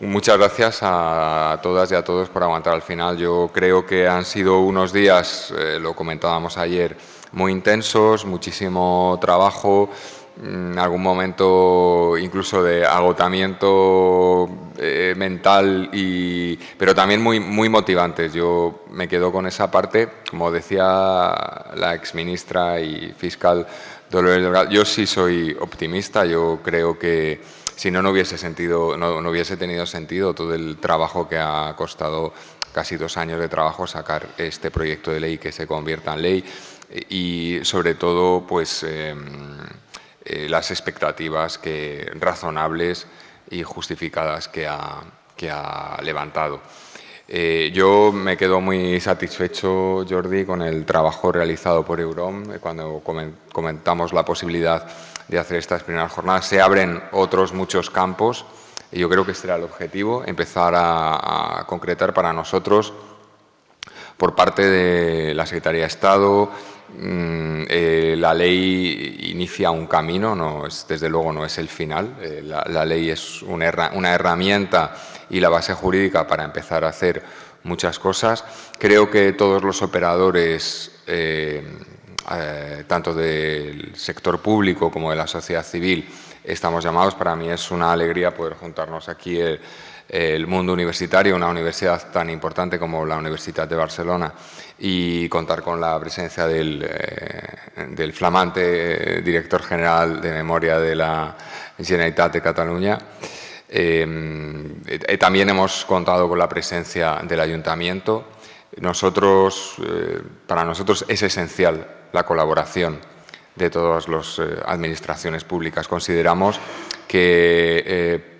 Muchas gracias a todas y a todos por aguantar al final. Yo creo que han sido unos días, eh, lo comentábamos ayer, muy intensos, muchísimo trabajo, en algún momento incluso de agotamiento eh, mental, y, pero también muy, muy motivantes. Yo me quedo con esa parte, como decía la exministra y fiscal Dolores Delgado, yo sí soy optimista, yo creo que si no, no hubiese, sentido, no, no hubiese tenido sentido todo el trabajo que ha costado casi dos años de trabajo sacar este proyecto de ley que se convierta en ley y sobre todo pues em, eh, las expectativas que, razonables y justificadas que ha, que ha levantado. Eh, yo me quedo muy satisfecho, Jordi, con el trabajo realizado por Eurom eh, cuando comentamos la posibilidad de hacer estas primeras jornadas. Se abren otros muchos campos y yo creo que este era el objetivo, empezar a, a concretar para nosotros por parte de la Secretaría de Estado, Mm, eh, la ley inicia un camino, no es, desde luego no es el final. Eh, la, ley es una, herramienta y la base jurídica para empezar a hacer muchas cosas. Creo que todos los operadores, eh, tanto del sector público como de la sociedad civil, estamos llamados. Para mí es una alegría poder juntarnos aquí mundo universitario, una universidad tan importante como la Universidad de Barcelona y contar con la presencia del, eh, flamante director general de memoria de la Generalitat de Cataluña. Eh, eh, también hemos contado con la presencia del Ayuntamiento. Nosotros, para nosotros es esencial la colaboración de todas las administraciones públicas. Consideramos que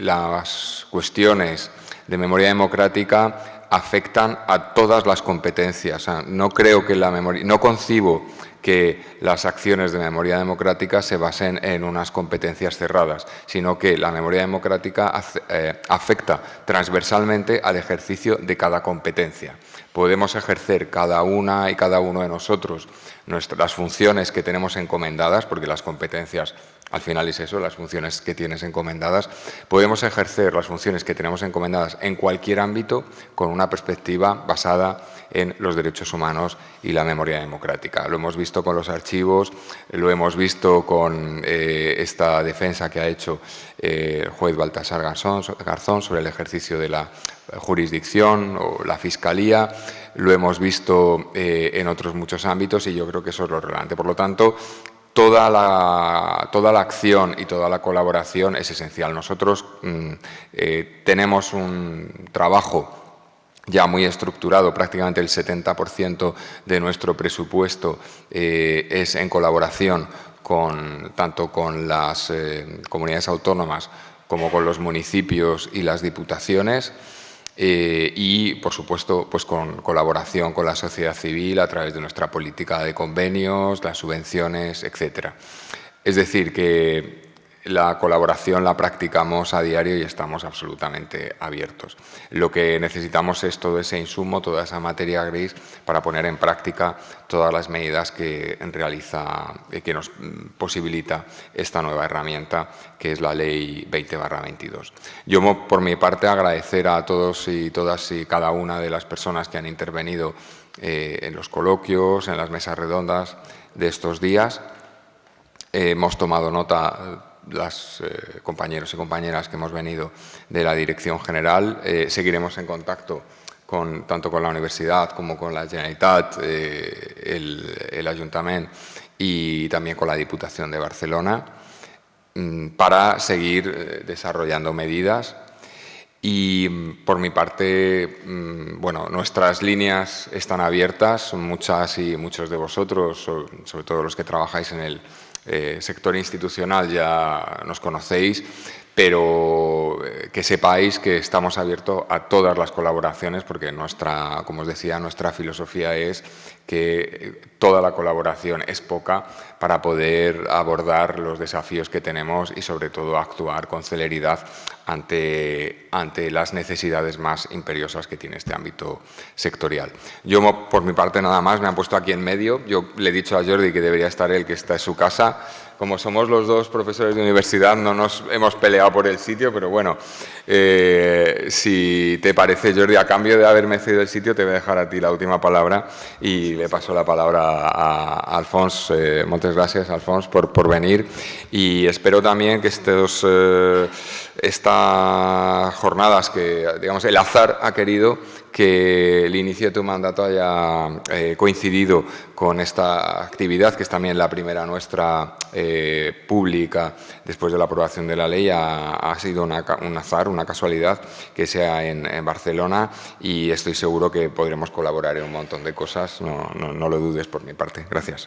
las cuestiones de memoria democrática afectan a todas las competencias. no creo que la memoria, no concibo que las acciones de memoria democrática se basen en unas competencias cerradas, sino que la memoria democrática eh, afecta transversalmente al ejercicio de cada competencia. Podemos ejercer cada una y cada uno de nosotros las funciones que tenemos encomendadas, porque las competencias al final es eso, las funciones que tienes encomendadas. Podemos ejercer las funciones que tenemos encomendadas en cualquier ámbito con una perspectiva basada en los derechos humanos y la memoria democrática. Lo hemos visto con los archivos, lo hemos visto con eh, esta defensa que ha hecho eh, el juez Baltasar Garzón sobre el ejercicio de la jurisdicción o la Fiscalía, lo hemos visto eh, en otros muchos ámbitos y yo creo que eso es lo relevante. Por lo tanto, toda la, toda la acción y toda la colaboración es esencial. Nosotros mm, eh, tenemos un trabajo ya muy estructurado, prácticamente el 70% de nuestro presupuesto eh, es en colaboración con, tanto con las eh, comunidades autónomas como con los municipios y las diputaciones. Eh, y, por supuesto, pues con colaboración con la sociedad civil a través de nuestra política de convenios, las subvenciones, etcétera. Es decir, que la colaboración la practicamos a diario y estamos absolutamente abiertos. Lo que necesitamos es todo ese insumo, toda esa materia gris para poner en práctica todas las medidas que realiza, eh, que nos posibilita esta nueva herramienta que es la Ley 20-22. Yo, por mi parte, agradecer a todos y todas y cada una de las personas que han intervenido eh, en los coloquios, en las mesas redondas de estos días. hemos tomado nota las eh, compañeros y compañeras que hemos venido de la Dirección General. Eh, seguiremos en contacto con, tanto con la Universidad como con la Generalitat, eh, el, el, Ayuntamiento y también con la Diputación de Barcelona mm, para seguir desarrollando medidas y mm, por mi parte, mm, bueno, nuestras líneas están abiertas, muchas y muchos de vosotros, sobre todo los que trabajáis en el eh, sector institucional ya nos conocéis, pero que sepáis que estamos abiertos a todas las colaboraciones porque nuestra, como os decía, nuestra filosofía es que toda la colaboración es poca para poder abordar los desafíos que tenemos y sobre todo actuar con celeridad ante, ante las necesidades más imperiosas que tiene este ámbito sectorial. Yo, por mi parte, nada más, me han puesto aquí en medio. Yo le he dicho a Jordi que debería estar él, que está en su casa, como somos los dos profesores de universidad, no nos hemos peleado por el sitio, pero bueno, eh, si te parece, Jordi, a cambio de haberme cedido el sitio, te voy a dejar a ti la última palabra y le paso la palabra a, Alfonso. Eh, muchas gracias, Alfonso, por, por venir y espero también que estos, eh, estas jornadas que, digamos, el azar ha querido que el inicio de tu mandato haya eh, coincidido con esta actividad, que es también la primera nuestra eh, pública después de la aprobación de la ley, ha, sido un azar, una casualidad que sea en, Barcelona y estoy seguro que podremos colaborar en un montón de cosas, no, no lo dudes por mi parte. Gracias.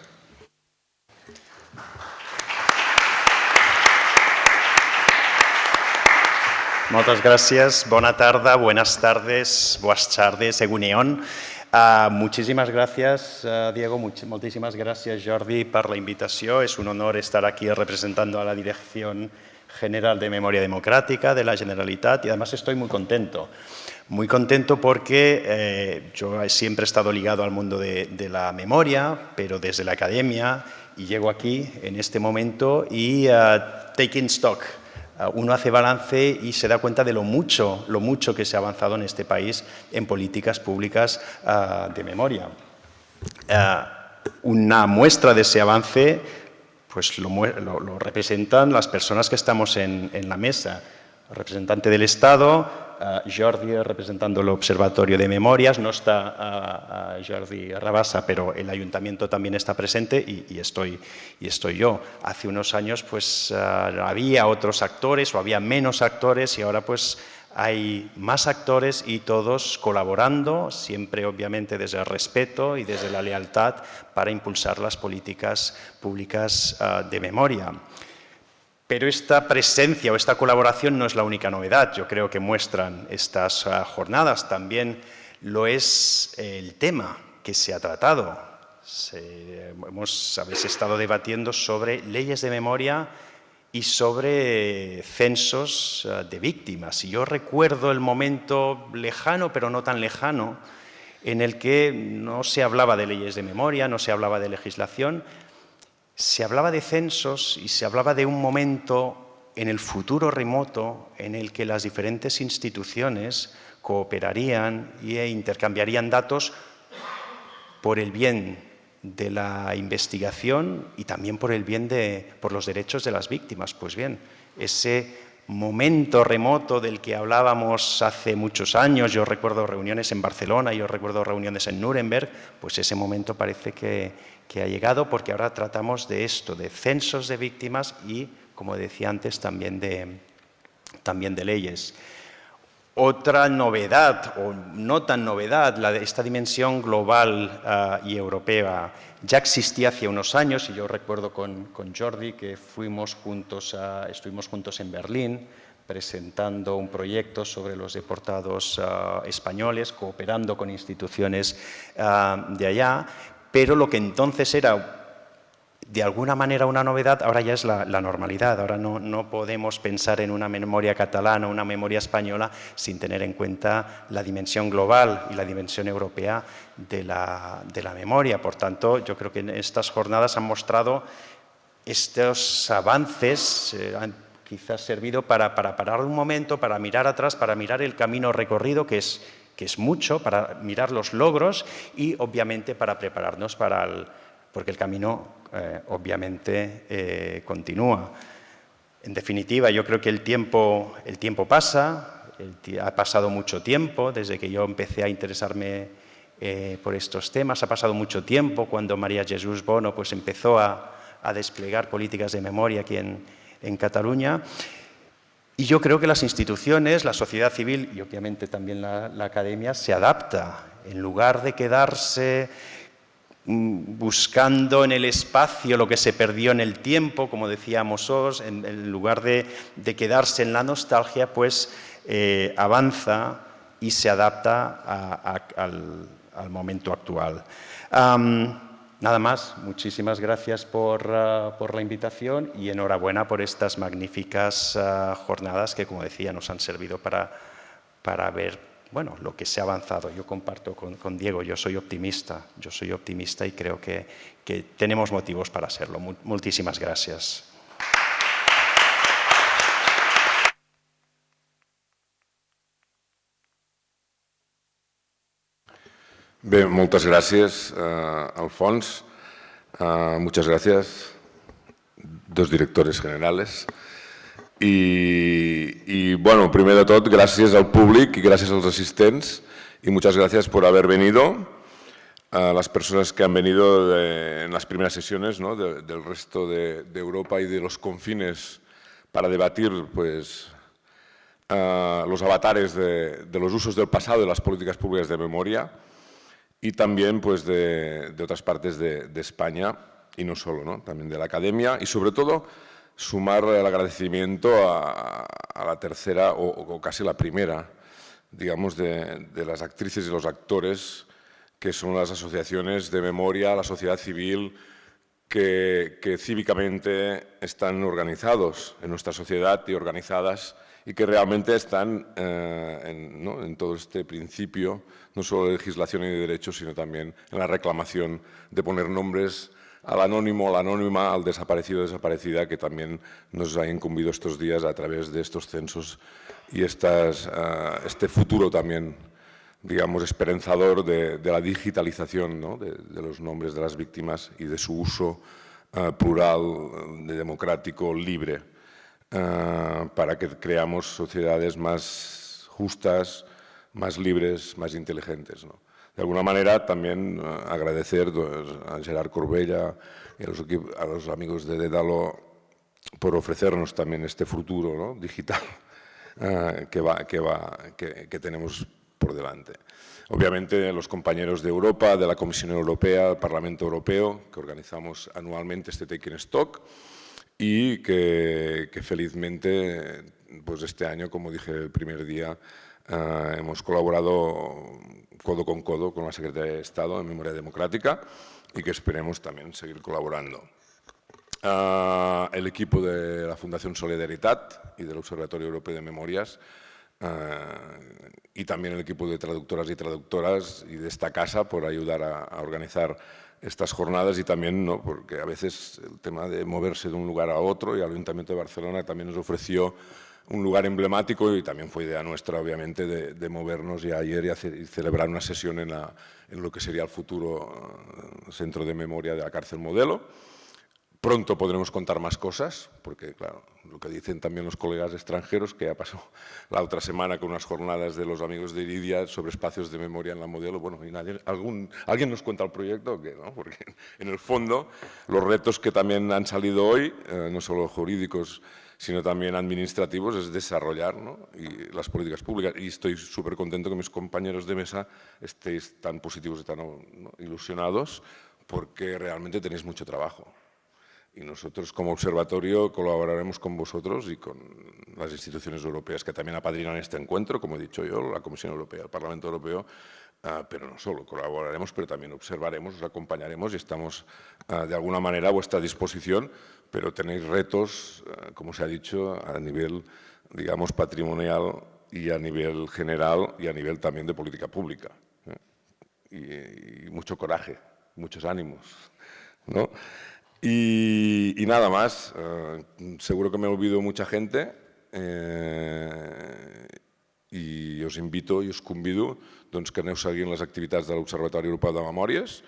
Muchas gracias, buena tarde, buenas tardes, buenas tardes, Eguneón. Uh, muchísimas gracias, uh, Diego, much muchísimas gracias, Jordi, por la invitación. Es un honor estar aquí representando a la Dirección General de Memoria Democrática de la Generalitat y además estoy muy contento. Muy contento porque eh, yo siempre he estado ligado al mundo de, de, la memoria, pero desde la academia, y llego aquí en este momento y uh, taking stock Ah, uno hace balance y se da cuenta de lo mucho, lo mucho que se ha avanzado en este país en políticas públicas ah, de memoria. Ah, una muestra de ese avance pues lo, representan las personas que estamos en, en la mesa. El representante del Estado, Jordi representando el Observatorio de Memorias, no está Jordi Rabassa, pero el Ayuntamiento también está presente y, estoy, y estoy yo. Hace unos años pues había otros actores o había menos actores y ahora pues hay más actores y todos colaborando, siempre obviamente desde el respeto y desde la lealtad para impulsar las políticas públicas de memoria. Pero esta presencia o esta colaboración no es la única novedad, yo creo que muestran estas ah, jornadas, también lo es el tema que se ha tratado. hemos, habéis estado debatiendo sobre leyes de memoria y sobre censos ah, de víctimas. Y yo recuerdo el momento lejano, pero no tan lejano, en el que no se hablaba de leyes de memoria, no se hablaba de legislación, se hablaba de censos y se hablaba de un momento en el futuro remoto en el que las diferentes instituciones cooperarían e intercambiarían datos por el bien de la investigación y también por el bien de por los derechos de las víctimas. Pues bien, ese momento remoto del que hablábamos hace muchos años, yo recuerdo reuniones en Barcelona, yo recuerdo reuniones en Nuremberg, pues ese momento parece que, que ha llegado porque ahora tratamos de esto, de censos de víctimas y, como decía antes, también de, también de leyes. Otra novedad, o no tan novedad, de esta dimensión global ah, y europea, ya existía hace unos años, y yo recuerdo con, con Jordi que fuimos juntos estuvimos juntos en Berlín presentando un proyecto sobre los deportados ah, españoles, cooperando con instituciones ah, de allá, pero lo que entonces era de alguna manera una novedad, ahora ya es la, normalidad. Ahora no, podemos pensar en una memoria catalana una memoria española sin tener en cuenta la dimensión global y la dimensión europea de la, memoria. Por tanto, yo creo que en estas jornadas han mostrado estos avances, eh, han quizás servido para, para parar un momento, para mirar atrás, para mirar el camino recorrido que es que es mucho, para mirar los logros y obviamente para prepararnos para el, porque el camino eh, obviamente eh, continúa. En definitiva, yo creo que el tiempo, el tiempo pasa, ha pasado mucho tiempo desde que yo empecé a interesarme eh, por estos temas, ha pasado mucho tiempo cuando María Jesús Bono pues, empezó a, desplegar políticas de memoria aquí en, en Cataluña y yo creo que las instituciones, la sociedad civil y obviamente también la, academia se adapta. En lugar de quedarse mm, buscando en el espacio lo que se perdió en el tiempo, como decía Mossos, en, lugar de, quedarse en la nostalgia, pues eh, avanza y se adapta al, momento actual. Nada más, muchísimas gracias por, eh, por, la invitación y enhorabuena por estas magníficas uh, jornadas que, como decía, nos han servido para, para ver bueno, lo que se ha avanzado. Yo comparto con, Diego, yo soy optimista, yo soy optimista y creo que, que tenemos motivos para serlo. Muchísimas gracias. Bien, muchas gracias, uh, Alfons. Uh, muchas gracias, dos directores generales. Y, bueno, primero de todo, gracias al público y gracias a los asistentes y muchas gracias por haber venido. A las personas que han venido en las primeras sesiones ¿no? del resto de, Europa y de los confines para debatir pues, los avatares de, los usos del pasado de las políticas públicas de memoria y también pues, de, otras partes de, España y no solo, ¿no? también de la academia y sobre todo sumar el agradecimiento a, la tercera o, casi la primera, digamos, de, las actrices y los actores que son las asociaciones de memoria, la sociedad civil, que, cívicamente están organizados en nuestra sociedad y organizadas y que realmente están eh, en, todo este principio, no solo de legislación y de derechos, sino también en la reclamación de poner nombres al anónimo, la anónima, al desaparecido, desaparecida, que también nos ha incumbido estos días a través de estos censos y uh, este futuro también, digamos, esperanzador de, la digitalización de, los nombres de las víctimas y de su uso uh, plural, de democrático, libre, uh, para que creamos sociedades más justas, más libres, más inteligentes. ¿no? de alguna manera también eh, agradecer pues, a Gerard Corbella y a los, amigos de Dédalo por ofrecernos también este futuro digital eh, que, va, que, va, que, tenemos por delante. Obviamente los compañeros de Europa, de la Comisión Europea, del Parlamento Europeo, que organizamos anualmente este Taking Stock y que, felizmente pues este año, como dije el primer día, eh, hemos colaborado codo con codo con la Secretaría de Estado en Memoria Democrática y que esperemos también seguir colaborando. Ah, el equipo de la Fundación Solidaridad y del Observatorio Europeo de Memorias ah, y también el equipo de traductoras y traductoras y de esta casa por ayudar a, a organizar estas jornadas y también, ¿no? porque a veces el tema de moverse de un lugar a otro y el Ayuntamiento de Barcelona también nos ofreció un lugar emblemático y también fue idea nuestra, obviamente, de, movernos ya ayer y, hacer, celebrar una sesión en, en, lo que sería el futuro eh, centro de memoria de la cárcel modelo. Pronto podremos contar más cosas, porque claro, lo que dicen también los colegas extranjeros, que ya pasó la otra semana con unas jornadas de los amigos de Iridia sobre espacios de memoria en la modelo, bueno, y nadie, algún, ¿alguien nos cuenta el proyecto? Porque en el fondo los retos que también han salido hoy, eh, no solo jurídicos, sino también administrativos, es desarrollar las políticas públicas. Y estoy súper contento que mis compañeros de mesa estéis tan positivos y tan ilusionados porque realmente tenéis mucho trabajo. Y nosotros como observatorio colaboraremos con vosotros y con las instituciones europeas que también apadrinan este encuentro, como he dicho yo, la Comisión Europea, el Parlamento Europeo, ah, pero no solo, colaboraremos, pero también observaremos, os acompañaremos y estamos ah, de alguna manera a vuestra disposición pero tenéis retos, eh, como se ha dicho, a nivel, digamos, patrimonial y a nivel general y a nivel también de política pública. ¿eh? Y, mucho coraje, muchos ánimos. ¿no? Y, nada más, eh, seguro que me olvido mucha gente y os invito i us convido doncs, que aneu seguint les activitats de l'Observatori Europeu de Memòries.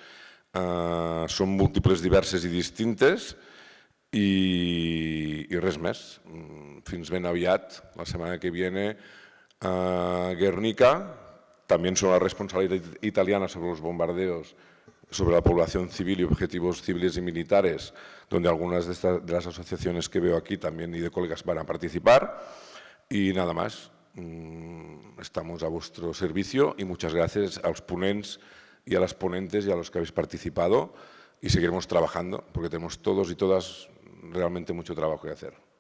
Uh, són múltiples, diverses i distintes, i, i res més. Mm, fins ben aviat, la setmana que viene, a Guernica, también son la responsabilidad italiana sobre los bombardeos sobre la población civil y objetivos civiles y militares, donde algunas de, estas, de las asociaciones que veo aquí también y de colegas van a participar. Y nada más, mm, estamos a vuestro servicio y muchas gracias a los ponents y a las ponentes y a los que habéis participado y seguiremos trabajando porque tenemos todos y todas realmente mucho trabajo que hacer.